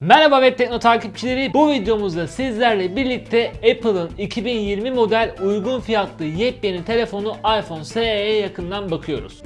Merhaba Web Tekno takipçileri. Bu videomuzda sizlerle birlikte Apple'ın 2020 model uygun fiyatlı yepyeni telefonu iPhone SE'ye yakından bakıyoruz.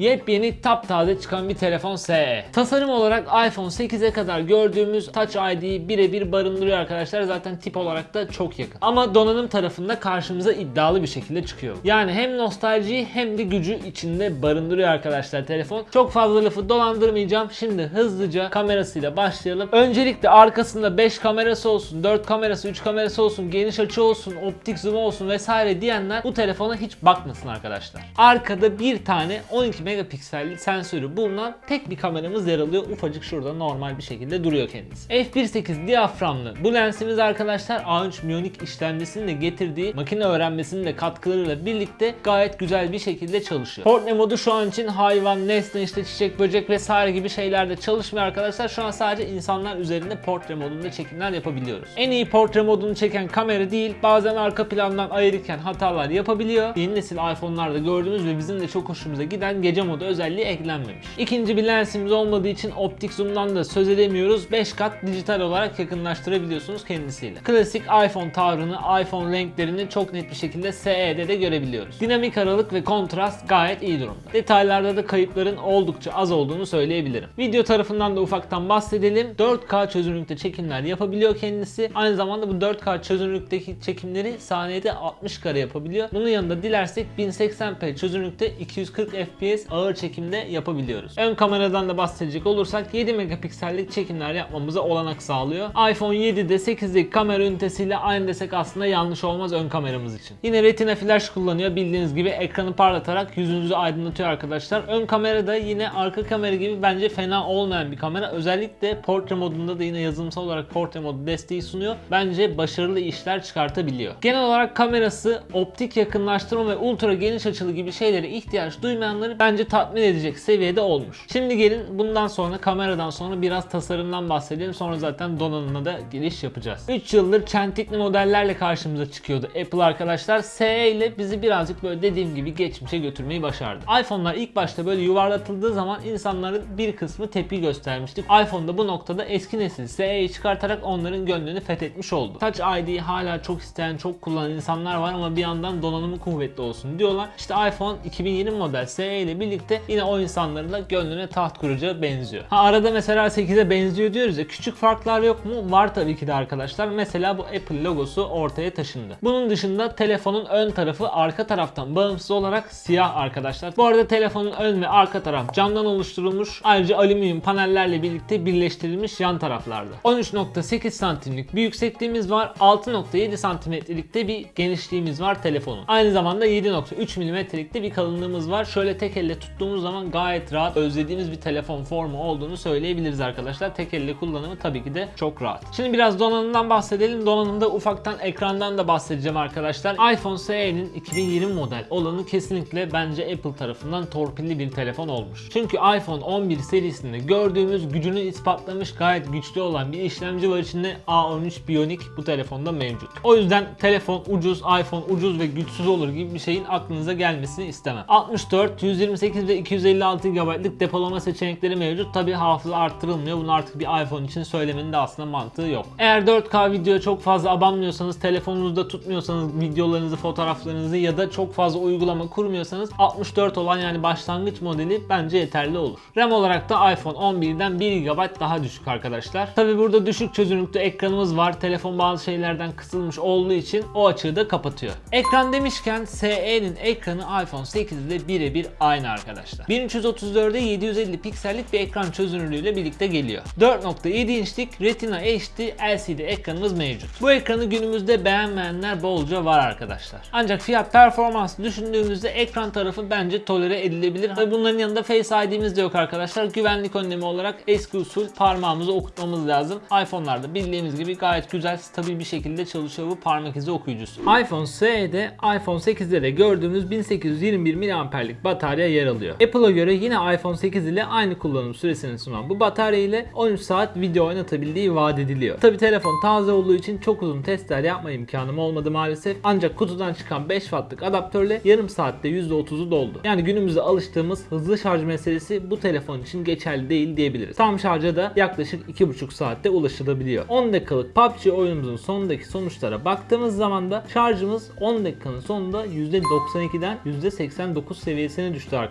Yepyeni taptaze çıkan bir telefon SE. Tasarım olarak iPhone 8'e kadar gördüğümüz Touch ID'yi birebir barındırıyor arkadaşlar. Zaten tip olarak da çok yakın. Ama donanım tarafında karşımıza iddialı bir şekilde çıkıyor. Yani hem nostaljiyi hem de gücü içinde barındırıyor arkadaşlar telefon. Çok fazla lafı dolandırmayacağım. Şimdi hızlıca kamerasıyla başlayalım. Öncelikle arkasında 5 kamerası olsun, 4 kamerası, 3 kamerası olsun, geniş açı olsun, optik zoom olsun vesaire diyenler bu telefona hiç bakmasın arkadaşlar. Arkada bir tane 12 megapikselli sensörü bulunan tek bir kameramız yer alıyor. Ufacık şurada normal bir şekilde duruyor kendisi. f1.8 diyaframlı bu lensimiz arkadaşlar A3 Bionic işlemcisinin de getirdiği makine öğrenmesinin de katkılarıyla birlikte gayet güzel bir şekilde çalışıyor. Portre modu şu an için hayvan, nesne, işte çiçek, böcek vesaire gibi şeylerde çalışmıyor arkadaşlar. Şu an sadece insanlar üzerinde portre modunda çekimler yapabiliyoruz. En iyi portre modunu çeken kamera değil, bazen arka plandan ayırırken hatalar yapabiliyor. Yeni nesil iPhone'larda gördüğümüz ve bizim de çok hoşumuza giden gece modu özelliği eklenmemiş. İkinci bir lensimiz olmadığı için optik zoom'dan da söz edemiyoruz. 5 kat dijital olarak yakınlaştırabiliyorsunuz kendisiyle. Klasik iPhone tavrını, iPhone renklerini çok net bir şekilde SE'de de görebiliyoruz. Dinamik aralık ve kontrast gayet iyi durumda. Detaylarda da kayıpların oldukça az olduğunu söyleyebilirim. Video tarafından da ufaktan bahsedelim. 4K çözünürlükte çekimler yapabiliyor kendisi. Aynı zamanda bu 4K çözünürlükteki çekimleri saniyede 60 kare yapabiliyor. Bunun yanında dilersek 1080p çözünürlükte 240 fps ağır çekimde yapabiliyoruz. Ön kameradan da bahsedecek olursak 7 megapiksellik çekimler yapmamıza olanak sağlıyor. iPhone 7'de 8'deki kamera ünitesiyle aynı desek aslında yanlış olmaz ön kameramız için. Yine Retina flash kullanıyor. Bildiğiniz gibi ekranı parlatarak yüzünüzü aydınlatıyor arkadaşlar. Ön kamerada yine arka kamera gibi bence fena olmayan bir kamera. Özellikle portre modunda da yine yazılımsal olarak portre modu desteği sunuyor. Bence başarılı işler çıkartabiliyor. Genel olarak kamerası optik yakınlaştırma ve ultra geniş açılı gibi şeylere ihtiyaç duymayanları bence tatmin edecek seviyede olmuş. Şimdi gelin bundan sonra kameradan sonra biraz tasarımdan bahsedelim. Sonra zaten donanımına da giriş yapacağız. 3 yıldır çentikli modellerle karşımıza çıkıyordu Apple arkadaşlar. SE ile bizi birazcık böyle dediğim gibi geçmişe götürmeyi başardı. iPhone'lar ilk başta böyle yuvarlatıldığı zaman insanların bir kısmı tepki göstermişti. iPhone da bu noktada eski nesil SE'yi çıkartarak onların gönlünü fethetmiş oldu. Touch ID'yi hala çok isteyen, çok kullanan insanlar var ama bir yandan donanımı kuvvetli olsun diyorlar. İşte iPhone 2020 model SE ile birlikte yine o insanların da gönlüne taht kuracağı benziyor. Ha arada mesela 8'e benziyor diyoruz ya küçük farklar yok mu? Var tabii ki de arkadaşlar. Mesela bu Apple logosu ortaya taşındı. Bunun dışında telefonun ön tarafı arka taraftan bağımsız olarak siyah arkadaşlar. Bu arada telefonun ön ve arka taraf camdan oluşturulmuş. Ayrıca alüminyum panellerle birlikte birleştirilmiş yan taraflarda. 13.8 santimlik bir yüksekliğimiz var. 6.7 santimetrelikte bir genişliğimiz var telefonun. Aynı zamanda 7.3 milimetrelikte bir kalınlığımız var. Şöyle tek elle tuttuğumuz zaman gayet rahat özlediğimiz bir telefon formu olduğunu söyleyebiliriz arkadaşlar. Tek elle kullanımı tabii ki de çok rahat. Şimdi biraz donanımdan bahsedelim. Donanımda ufaktan ekrandan da bahsedeceğim arkadaşlar. iPhone SE'nin 2020 model olanı kesinlikle bence Apple tarafından torpilli bir telefon olmuş. Çünkü iPhone 11 serisinde gördüğümüz gücünü ispatlamış gayet güçlü olan bir işlemci var içinde A13 Bionic bu telefonda mevcut. O yüzden telefon ucuz, iPhone ucuz ve güçsüz olur gibi bir şeyin aklınıza gelmesini istemem. 64, 128 ve 256 GB'lık depolama seçenekleri mevcut. Tabi hafıza arttırılmıyor. Bunu artık bir iPhone için söylemenin de aslında mantığı yok. Eğer 4K videoya çok fazla abanmıyorsanız, telefonunuzda tutmuyorsanız videolarınızı, fotoğraflarınızı ya da çok fazla uygulama kurmuyorsanız 64 olan yani başlangıç modeli bence yeterli olur. RAM olarak da iPhone 11'den 1 GB daha düşük arkadaşlar. Tabi burada düşük çözünürlükte ekranımız var. Telefon bazı şeylerden kısılmış olduğu için o açığı da kapatıyor. Ekran demişken SE'nin ekranı iPhone 8 ile birebir aynı arkadaşlar. 1334'e 750 piksellik bir ekran çözünürlüğüyle birlikte geliyor. 4.7 inçlik Retina HD LCD ekranımız mevcut. Bu ekranı günümüzde beğenmeyenler bolca var arkadaşlar. Ancak fiyat performans düşündüğümüzde ekran tarafı bence tolere edilebilir. Ve bunların yanında Face ID'miz de yok arkadaşlar. Güvenlik önlemi olarak eski usul parmağımızı okutmamız lazım. iPhone'larda bildiğimiz gibi gayet güzel, stabil bir şekilde çalışıyor bu parmak izi okuyucusu. iPhone SE'de, iPhone 8'de de gördüğümüz 1821 mAh'lik batarya yer alıyor. Apple'a göre yine iPhone 8 ile aynı kullanım süresini sunan bu batarya ile 13 saat video oynatabildiği vaat ediliyor. Tabi telefon taze olduğu için çok uzun testler yapma imkanım olmadı maalesef. Ancak kutudan çıkan 5 wattlık adaptörle yarım saatte %30'u doldu. Yani günümüzde alıştığımız hızlı şarj meselesi bu telefon için geçerli değil diyebiliriz. Tam şarja da yaklaşık 2,5 saatte ulaşılabiliyor. 10 dakikalık PUBG oyunumuzun sonundaki sonuçlara baktığımız zaman da şarjımız 10 dakikanın sonunda %92'den %89 seviyesine düştü arkadaşlar.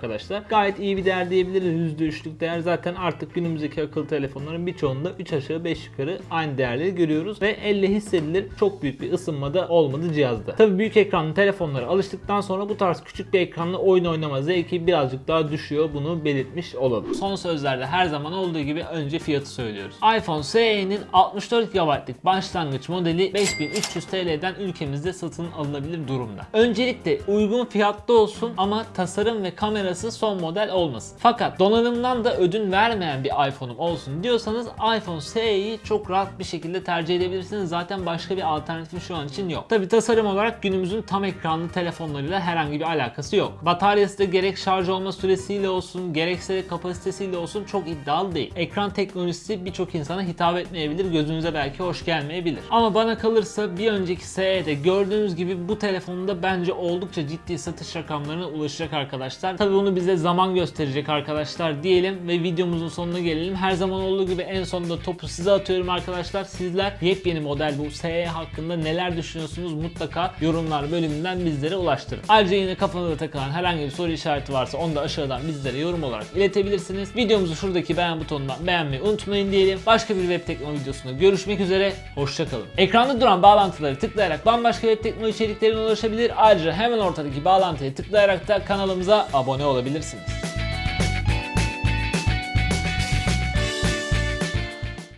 Gayet iyi bir değer diyebiliriz. %3'lük değer zaten artık günümüzdeki akıllı telefonların birçoğunda 3 aşağı 5 yukarı aynı değerleri görüyoruz ve elle hissedilir çok büyük bir ısınmada olmadı cihazda. Tabi büyük ekranlı telefonlara alıştıktan sonra bu tarz küçük bir ekranlı oyun oynama zevki birazcık daha düşüyor. Bunu belirtmiş olalım. Son sözlerde her zaman olduğu gibi önce fiyatı söylüyoruz. iPhone SE'nin 64 GB'lık başlangıç modeli 5300 TL'den ülkemizde satın alınabilir durumda. Öncelikle uygun fiyatta olsun ama tasarım ve kamerası son model olmasın. Fakat donanımdan da ödün vermeyen bir iPhone'um olsun diyorsanız iPhone SE'yi çok rahat bir şekilde tercih edebilirsiniz. Zaten başka bir alternatifi şu an için yok. Tabi tasarım olarak günümüzün tam ekranlı telefonlarıyla herhangi bir alakası yok. Bataryası da gerek şarj olma süresiyle olsun gerekse de kapasitesiyle olsun çok iddialı değil. Ekran teknolojisi birçok insana hitap etmeyebilir. Gözünüze belki hoş gelmeyebilir. Ama bana kalırsa bir önceki SE'de gördüğünüz gibi bu telefonda bence oldukça ciddi satış rakamlarına ulaşacak arkadaşlar. Tabi bunu bize zaman gösterecek arkadaşlar diyelim ve videomuzun sonuna gelelim. Her zaman olduğu gibi en sonunda topu size atıyorum arkadaşlar. Sizler yepyeni model bu SE hakkında neler düşünüyorsunuz mutlaka yorumlar bölümünden bizlere ulaştırın. Ayrıca yine kafanıza takılan herhangi bir soru işareti varsa onu da aşağıdan bizlere yorum olarak iletebilirsiniz. Videomuzu şuradaki beğen butonundan beğenmeyi unutmayın diyelim. Başka bir web teknoloji videosunda görüşmek üzere. Hoşçakalın. Ekranda duran bağlantıları tıklayarak bambaşka web teknoloji içeriklerine ulaşabilir. Ayrıca hemen ortadaki bağlantıya tıklayarak da kanalımıza abone olabilirsiniz.